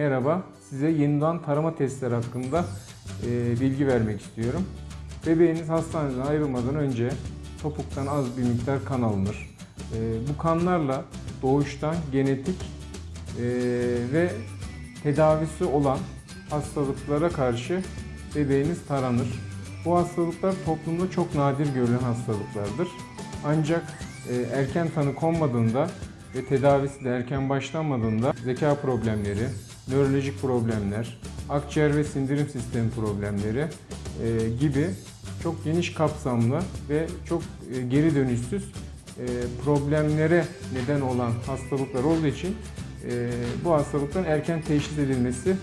Merhaba, size yeniden tarama testleri hakkında e, bilgi vermek istiyorum. Bebeğiniz hastaneden ayrılmadan önce topuktan az bir miktar kan alınır. E, bu kanlarla doğuştan genetik e, ve tedavisi olan hastalıklara karşı bebeğiniz taranır. Bu hastalıklar toplumda çok nadir görülen hastalıklardır. Ancak e, erken tanı konmadığında ve tedavisi de erken başlanmadığında zeka problemleri, nörolojik problemler, akciğer ve sindirim sistemi problemleri e, gibi çok geniş kapsamlı ve çok e, geri dönüşsüz e, problemlere neden olan hastalıklar olduğu için bu hastalıkların erken teşhis edilmesi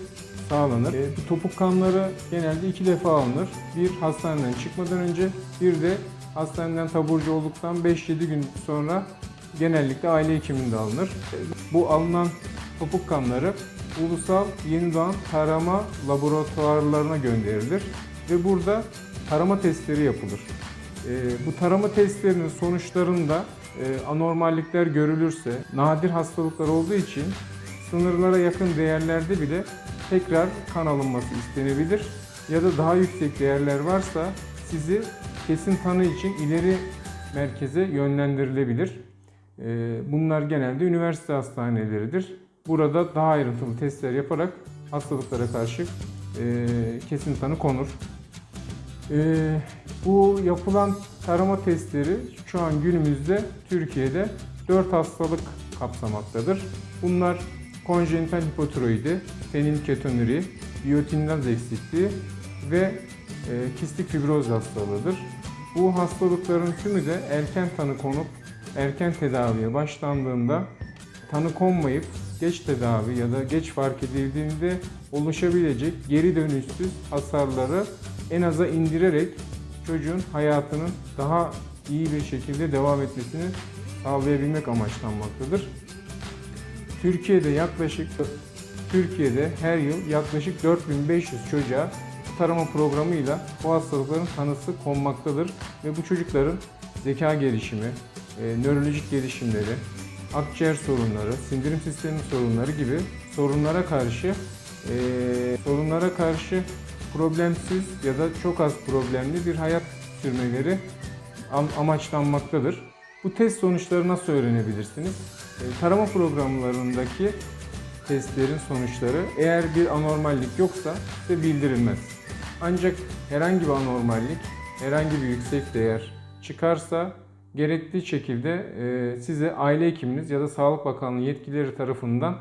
sağlanır. Bu topuk kanları genelde iki defa alınır. Bir hastaneden çıkmadan önce, bir de hastaneden taburcu olduktan 5-7 gün sonra genellikle aile hekiminde alınır. Bu alınan topuk kanları ulusal yeni doğan tarama laboratuvarlarına gönderilir ve burada tarama testleri yapılır. E, Bu tarama testlerinin sonuçlarında e, anormallikler görülürse, nadir hastalıklar olduğu için sınırlara yakın değerlerde bile tekrar kan alınması istenebilir ya da daha yüksek değerler varsa sizi kesin tanı için ileri merkeze yönlendirilebilir. Ee, Bunlar genelde üniversite hastaneleridir. Burada daha ayrıntılı testler yaparak hastalıklara karşı e, kesin tanı konur. Ee, Bu yapılan tarama testleri şu an günümüzde Türkiye'de 4 hastalık kapsamaktadır. Bunlar konjenital hipotiroidi, fenilketonuri, biyotinaz eksikliği ve e, kistik fibroz hastalığıdır. Bu hastalıkların tümü de erken tanı konup erken tedaviye başlandığında tanı konmayıp geç tedavi ya da geç fark edildiğinde oluşabilecek geri dönüşsüz hasarları en aza indirerek çocuğun hayatının daha iyi bir şekilde devam etmesini sağlayabilmek amaçlanmaktadır. Türkiye'de yaklaşık Türkiye'de her yıl yaklaşık 4500 çocuğa tarama programıyla bu hastalıkların tanısı konmaktadır ve bu çocukların zeka gelişimi, nörolojik gelişimleri, akciğer sorunları, sindirim sistemi sorunları gibi sorunlara karşı e, sorunlara karşı problemsiz ya da çok az problemli bir hayat sürmeleri am- amaçlanmaktadır. Bu test sonuçları nasıl öğrenebilirsiniz? E, Tarama programlarındaki testlerin sonuçları eğer bir anormallik yoksa size bildirilmez. Ancak herhangi bir anormallik, herhangi bir yüksek değer çıkarsa gerektiği şekilde e, size aile hekiminiz ya da Sağlık Bakanlığı yetkilileri tarafından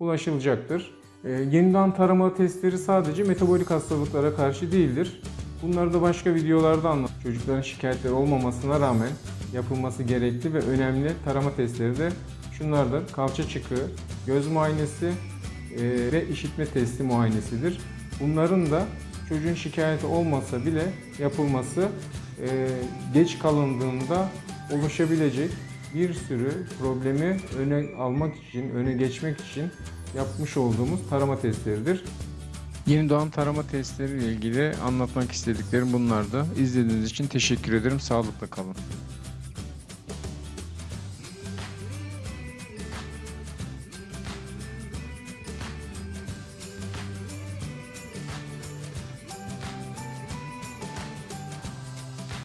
ulaşılacaktır. E, Yeniden tarama testleri sadece metabolik hastalıklara karşı değildir. Bunları da başka videolarda anlat. Çocukların şikayetleri olmamasına rağmen yapılması gerekli ve önemli tarama testleri de şunlardır. Kalça çıkığı, göz muayenesi e, ve işitme testi muayenesidir. Bunların da çocuğun şikayeti olmasa bile yapılması geç kalındığında oluşabilecek bir sürü problemi öne almak için, öne geçmek için yapmış olduğumuz tarama testleridir. Yeni doğan tarama testleri ile ilgili anlatmak istediklerim bunlardı. İzlediğiniz için teşekkür ederim. Sağlıkla kalın.